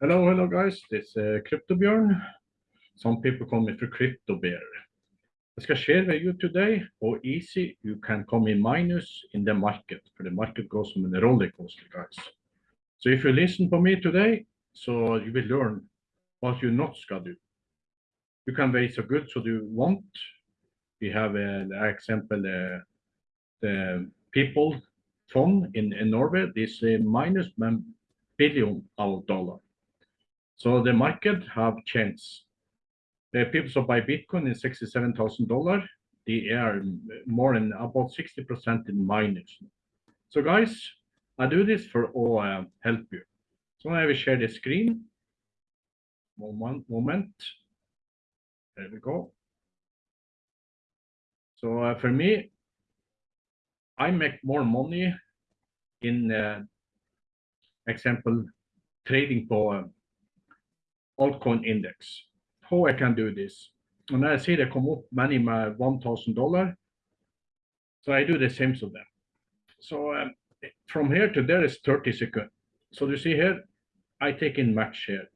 Hello, hello guys. This is uh, CryptoBjörn. Some people call me for Crypto Bear. I ska share with you today how easy you can come in minus in the market. For the market goes on a roller coaster, guys. So if you listen to me today, so you will learn what you not ska do. You can raise so good so you want. We have an uh, example, uh, the people fund in, in Norway, this uh, minus billion of dollar. So the market have changed. The people who buy Bitcoin is $67,000. They are more than about 60% in minus. So guys, I do this for all uh, help you. So I will share the screen. Moment, moment. There we go. So uh, for me, I make more money in uh, example trading for altcoin index. How I can do this? When I see they come up many my one thousand dollar, so I do the same to them. So um, from here to there is 30 seconds. So you see here, I take in match here.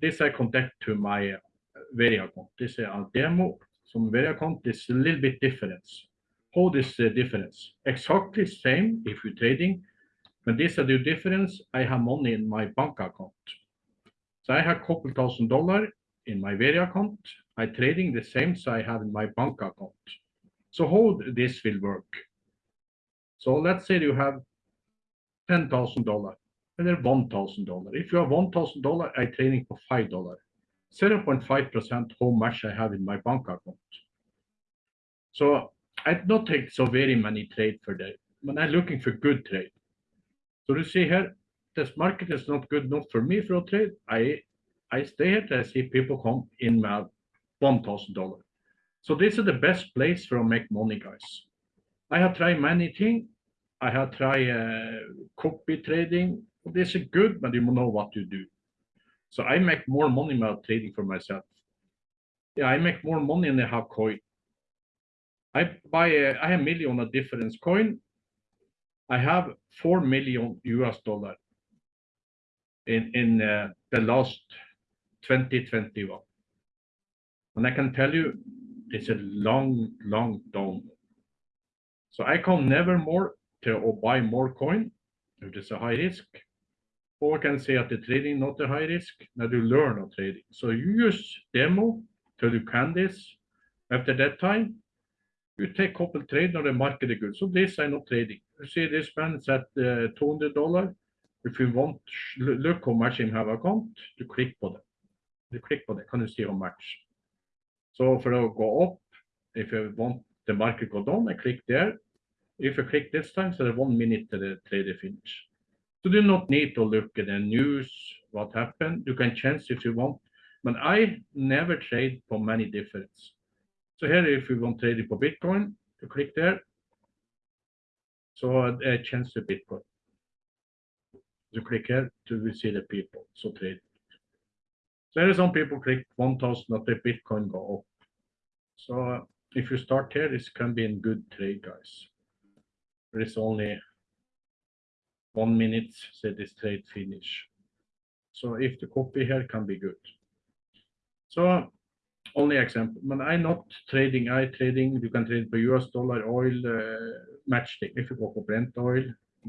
This I connect to my uh, Veria account. This is a demo. Some very account This is a little bit difference. How this uh, difference? Exactly same if you're trading, but this is the difference. I have money in my bank account. So I have a couple thousand dollar in my Veria account. I trading the same so I have in my bank account. So how this will work? So let's say you have ten thousand dollar and then one thousand dollar. If you have one thousand dollar, I trading for five dollar. 0.5 percent how much I have in my bank account. So I don't take so very many trade for that. When I'm looking for good trade. So you see here, this market is not good enough for me for a trade. I I stay here to see people come in my one thousand dollar. So this is the best place for make money, guys. I have tried many things. I have tried uh, copy trading. This is good, but you know what to do. So I make more money by trading for myself. Yeah, I make more money than I have coin. I buy a, I have a million of difference coin. I have four million US dollar in uh, the last 2021. And I can tell you, it's a long, long down. So I can never more to buy more coin if it's a high risk. Or I can say at the trading not a high risk, now you learn on trading. So you use demo till you can this. After that time, you take couple trade on the market good. So this I not trading. You see this man is at uh, $200. If you want look how much in have account, you click on it. You click on it, can you see how much? So for to go up, if you want the market go down, I click there. If you click this time, so one minute to the trade finish. So you do not need to look at the news, what happened. You can change if you want, but I never trade for many difference. So here, if you want trading for Bitcoin, you click there. So uh, change to Bitcoin you click here to see the people so trade. There is some people click 1000 that the Bitcoin go up. So uh, if you start here, this can be a good trade, guys. There is only one minute, say this trade finish. So if the copy here can be good. So only example, when I'm not trading, I trading, you can trade for US dollar, oil, uh, match thing. If you go for Brent oil,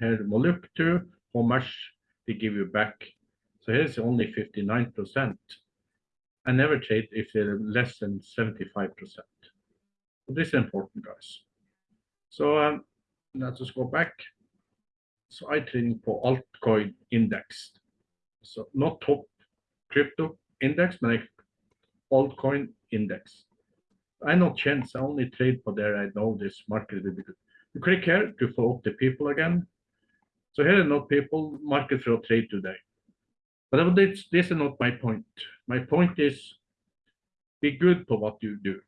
here to how much they give you back. So here's only 59%. I never trade if they're less than 75%. So this is important, guys. So um, let's just go back. So I trading for altcoin index. So not top crypto index, but like altcoin index. I know chance, I only trade for there. I know this market will be good. You click here to follow the people again. So here are not people market for trade today. But this, this is not my point. My point is be good for what you do.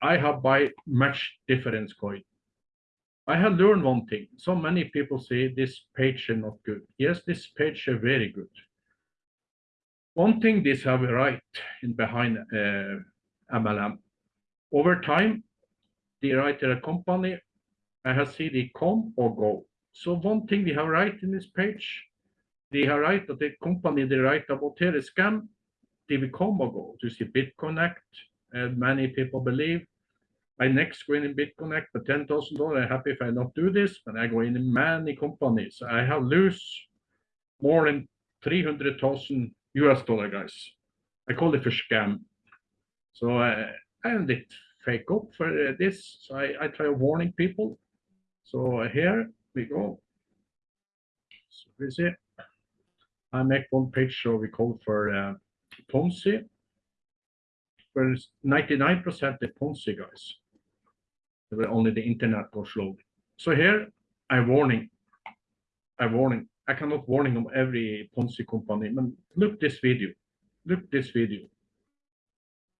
I have buy much difference coin. I have learned one thing. So many people say this page is not good. Yes, this page is very good. One thing this have right in behind uh, MLM. Over time, the writer company, I have seen it come or go. So one thing we have right in this page, de have right that the company they write about here is scam, they will come or go. You see BitConnect, and many people believe. I next go in in BitConnect for ten thousand dollars. I'm happy if I not do this, but I go in in many companies. I have lose more than three hundred thousand US dollar, guys. I call it a scam. So uh, I am a fake up for this. So I, I try warning people. So here we go. So we see. I make one page so we call for uh, Ponzi. Where 99% the Ponzi guys. Where only the internet goes slowly. So here I warning. I warning. I cannot warning on every Ponzi company. But look this video. Look this video.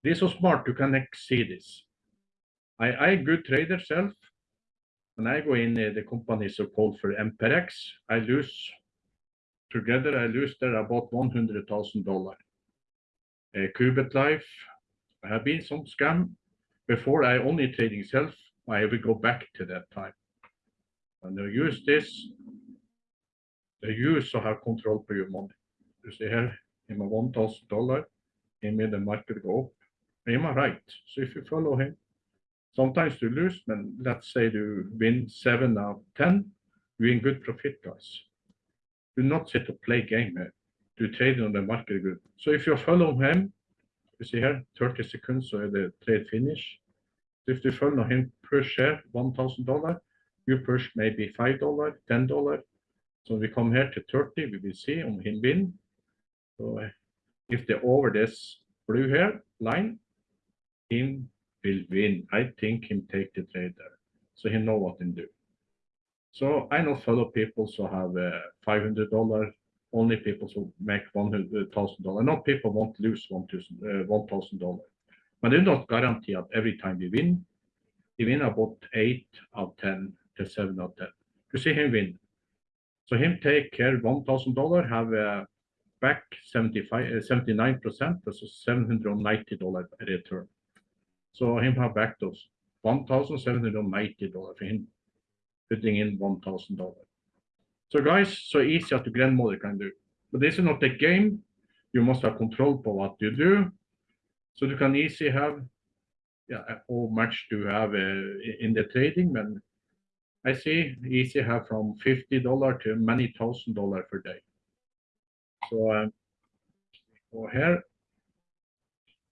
This is smart. You can see this. I I good trader self. When I go in the company so called for MPRX, I lose together I lose there about one hundred thousand dollar. Uh, Qubit Life have been some scam before I only trading self. I will go back to that time. And they use this. They use to have control for your money. You see here, in thousand dollar, he made the market go up. Am I right? So if you follow him, sometimes you lose, but let's say you win seven out of ten, you're in good profit, guys. Do not sit to play game here. Do trade on the market good. So if you follow him, you see here, 30 seconds, so the trade finish. If you follow him per share, $1,000, you push maybe $5, $10. So we come here to 30, we will see on him win. So if they over this blue here line, him will win. I think him take the trade there. So he know what to do. So I know fellow people who have uh, $500, only people who make $100,000. Not people want to lose $1,000. Uh, but they not guarantee that every time we win, we win about 8 out of 10 to 7 out of 10. You see him win. So him take care $1,000, have uh, back 75, 79%, that's $790 return. So him have back those $1,790 for him putting in $1,000. So guys, so easy as the grandmother can do. But this is not a game. You must have control for what you do. So you can easily have, yeah, how much to have uh, in the trading? And I see easy have from $50 to many thousand dollars per day. So um, go here,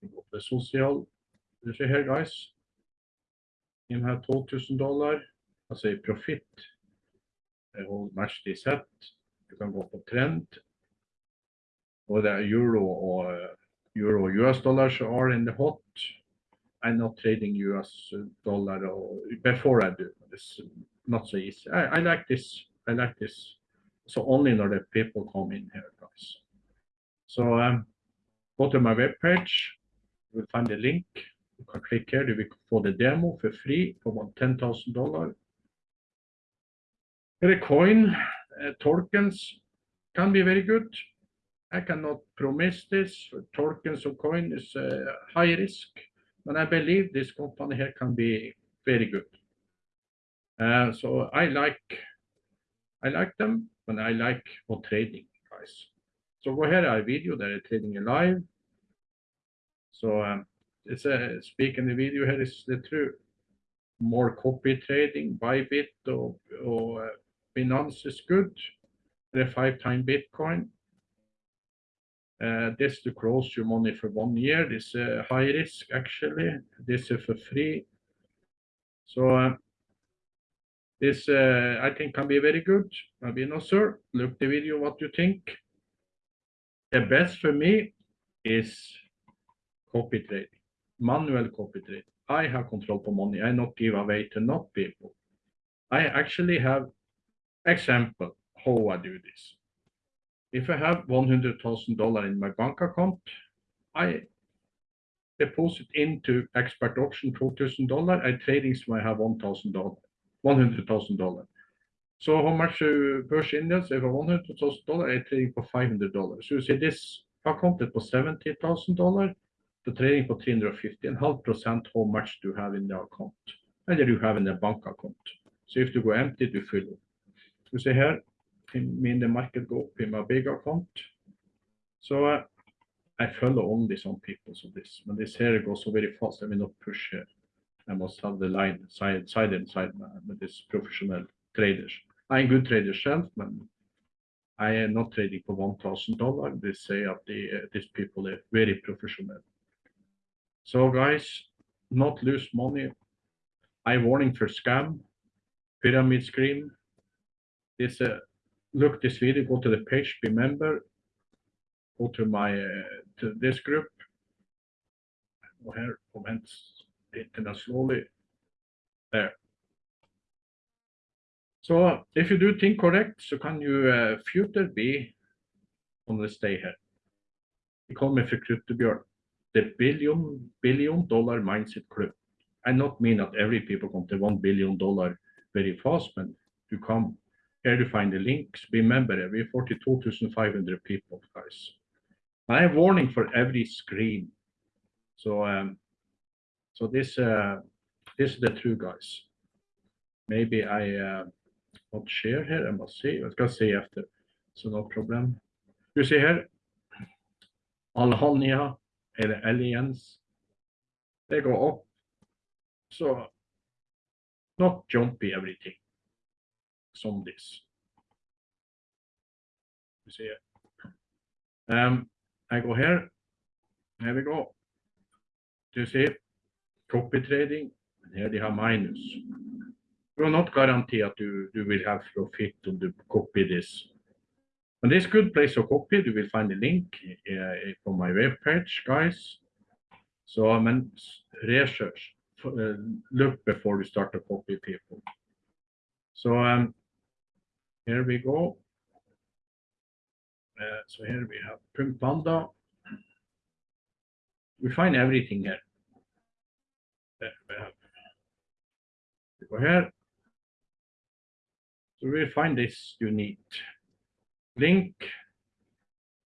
go the social, you see here guys, you have $12,000 alltså i profit och match det sätt. Du kan gå på trend. Är er euro och eh, euro US dollars are in the hot. I'm not trading US dollar or before I do. It's not so easy. I, I like this. I like this. So only know that people come in here, guys. So um, go to my web page. You will find the link. Click here. You will få the demo for free for about $10,000. The coin uh, tokens can be very good. I cannot promise this. Tokens of coin is uh, high risk, but I believe this company here can be very good. Uh, so I like I like them, and I like for trading, guys. So go ahead, I video that trading live. So um, it's a speak in the video here is the truth. More copy trading, Bybit or, or uh, Binance is good. The five time Bitcoin. Uh, this to close your money for one year. This uh, high risk actually. This is for free. So uh, this uh, I think can be very good. Sir. Look the video what you think. The best for me is copy trading, manual copy trade. I have control for money. I not give away to not people. I actually have Example, how I do this. If I have $100,000 in my bank account, I deposit into expert option $4,000. I trading so I have $1,000, $100,000. So how much uh, index? If I $100,000, I trading for $500. So you see this account it was $70,000. The trading for 350 and half percent how much do you have in the account? And you have in the bank account. So if you go empty, you fill see here, me in the market go up in my big account. So uh, I follow only some people so this, when this here goes so very fast, I will not push here. I must have the line side, side and side with this professional traders. I'm good trader self, but I am not trading for one thousand dollar. They say that the uh, these people are very professional. So guys, not lose money. I warning for scam, pyramid scheme. This uh, look this video, go to the page, be member, go to my uh, to this group. Go here, comments, internet slowly. There. So if you do think correct, so can you uh, future be on the stay here. Vi kommer för CryptoBjörn. The billion billion dollar mindset club. I not mean that every people come to one billion dollar very fast, but you come here to find the links. Remember, we 42,500 people, guys. I have warning for every screen. So um, so this uh, this is the true guys. Maybe I uh, not share here. I must see. Jag ska see after. So no problem. Du ser här. Alhania eller Alliance. Det går. Så not jumpy everything. Som this. You see it. Um, I go here. Here we go. You see? Copy trading. And here they have minus. will not guarantee that you, you will have profit on the copy this. And this good place to copy, you will find the link uh, from my webpage, guys. So men research, uh, look before you start to copy people. So um, here we go. Uh, so here we have Punk Panda. We find everything here. We. We go here. So we'll find this you need. Link.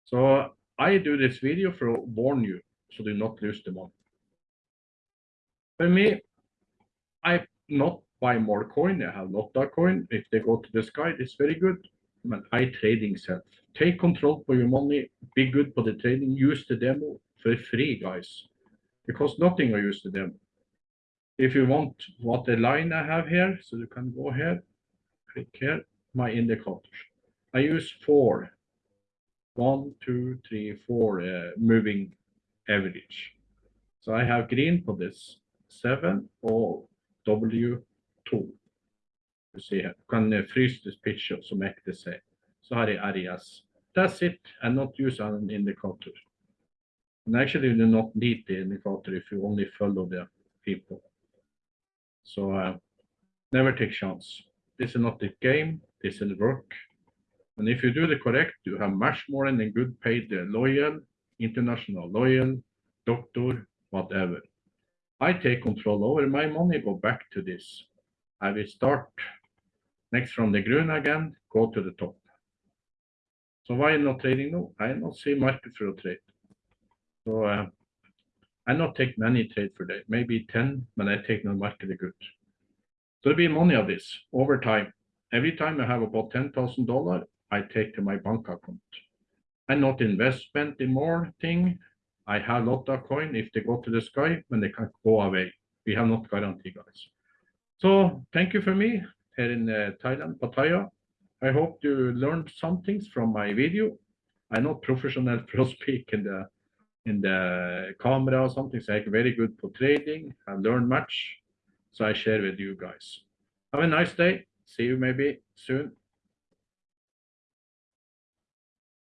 So I do this video for warn you so do not lose the money. For me, I not buy more coin. I have not that coin. If they go to the sky, it's very good. But I trading self. Take control for your money. Be good for the trading. Use the demo for free, guys. Because nothing I use the demo. If you want what the line I have here, so you can go here click here, my indicators. I use four. One, two, three, four uh, moving average. So I have green for this, seven or W2. You see here, can uh, freeze this picture so make the same. So har jag areas. That's it, and not use an indicator. And actually, you do not need the indicator if you only follow the people. So uh, never take chance. This is not the game, this is work. And if you do the correct, you have much more than a good paid uh, loyal, international loyal, doctor, whatever. I take control over my money, go back to this. I will start next from the green again, go to the top. So why am not trading now? I not see market for a trade. So uh, I not take many trade for day, maybe 10, but I take no market good. So there'll be money of this over time. Every time I have about ten thousand dollar, I take to my bank account. And not investment in more thing. I have lot of coin if they go to the sky when they can go away. We have not guarantee, guys. So thank you for me here in uh, Thailand, Pattaya. I hope you learned some things from my video. I'm not professional for speak in the in the camera or something. So I'm very good for trading. I learned much. So I share with you guys. Have a nice day. See you maybe soon.